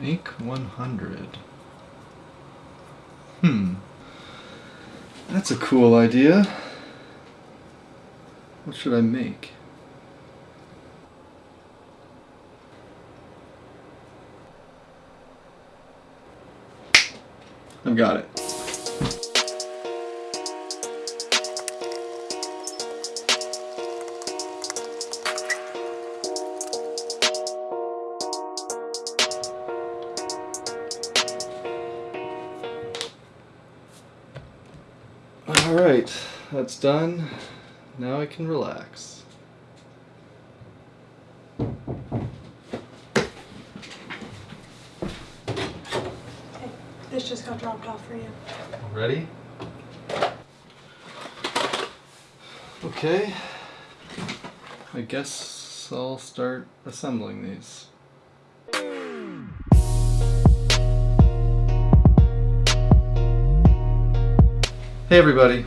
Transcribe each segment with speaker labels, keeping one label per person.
Speaker 1: Make 100. Hmm. That's a cool idea. What should I make? I've got it. Alright, that's done. Now I can relax.
Speaker 2: Okay, this just got dropped off for you.
Speaker 1: Ready? Okay. I guess I'll start assembling these. Hey everybody.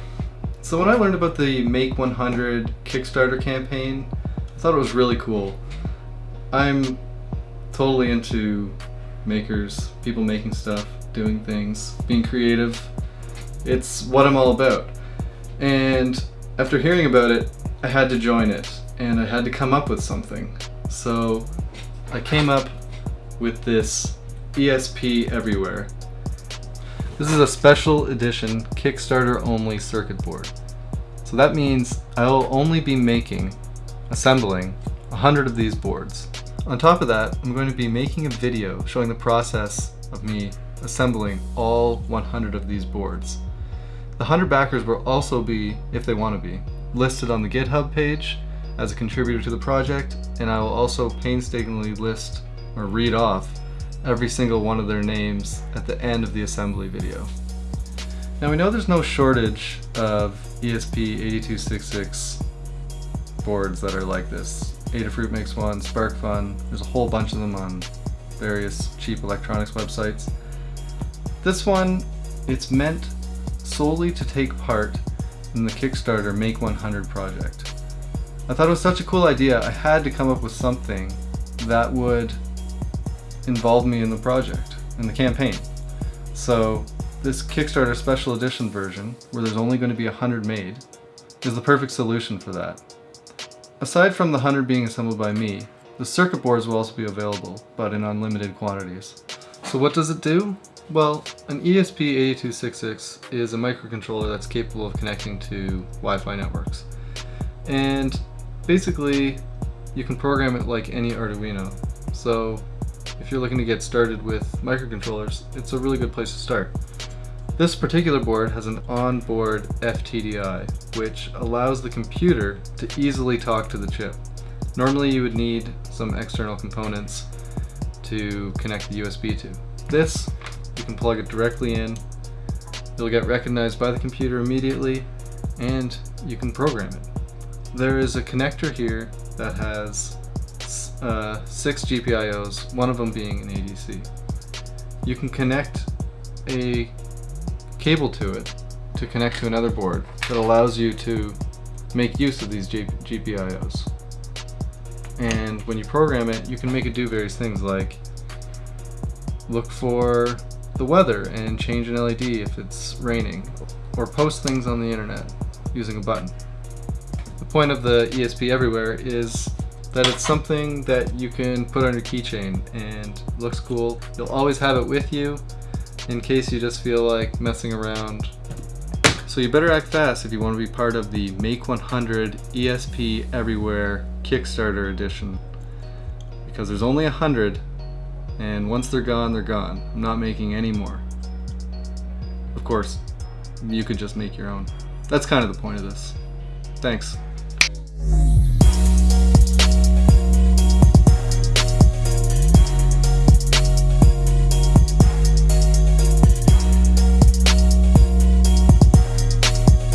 Speaker 1: So when I learned about the Make 100 Kickstarter campaign, I thought it was really cool. I'm totally into makers, people making stuff, doing things, being creative. It's what I'm all about. And after hearing about it, I had to join it and I had to come up with something. So I came up with this ESP Everywhere. This is a special edition Kickstarter only circuit board. So that means I'll only be making, assembling, 100 of these boards. On top of that, I'm going to be making a video showing the process of me assembling all 100 of these boards. The 100 backers will also be, if they want to be, listed on the GitHub page as a contributor to the project, and I will also painstakingly list or read off every single one of their names at the end of the assembly video. Now we know there's no shortage of ESP8266 boards that are like this. Adafruit makes one, SparkFun, there's a whole bunch of them on various cheap electronics websites. This one, it's meant solely to take part in the Kickstarter Make 100 project. I thought it was such a cool idea, I had to come up with something that would involved me in the project, in the campaign. So this Kickstarter special edition version, where there's only going to be 100 made, is the perfect solution for that. Aside from the 100 being assembled by me, the circuit boards will also be available, but in unlimited quantities. So what does it do? Well, an ESP8266 is a microcontroller that's capable of connecting to Wi-Fi networks. And basically, you can program it like any Arduino. So if you're looking to get started with microcontrollers, it's a really good place to start. This particular board has an onboard FTDI, which allows the computer to easily talk to the chip. Normally you would need some external components to connect the USB to. This, you can plug it directly in, it'll get recognized by the computer immediately, and you can program it. There is a connector here that has uh, six GPIOs, one of them being an ADC. You can connect a cable to it to connect to another board that allows you to make use of these G GPIOs. And when you program it, you can make it do various things like look for the weather and change an LED if it's raining, or post things on the internet using a button. The point of the ESP Everywhere is that it's something that you can put on your keychain and looks cool. You'll always have it with you in case you just feel like messing around. So you better act fast if you want to be part of the Make 100 ESP Everywhere Kickstarter edition because there's only a hundred and once they're gone, they're gone. I'm not making any more. Of course, you could just make your own. That's kind of the point of this. Thanks.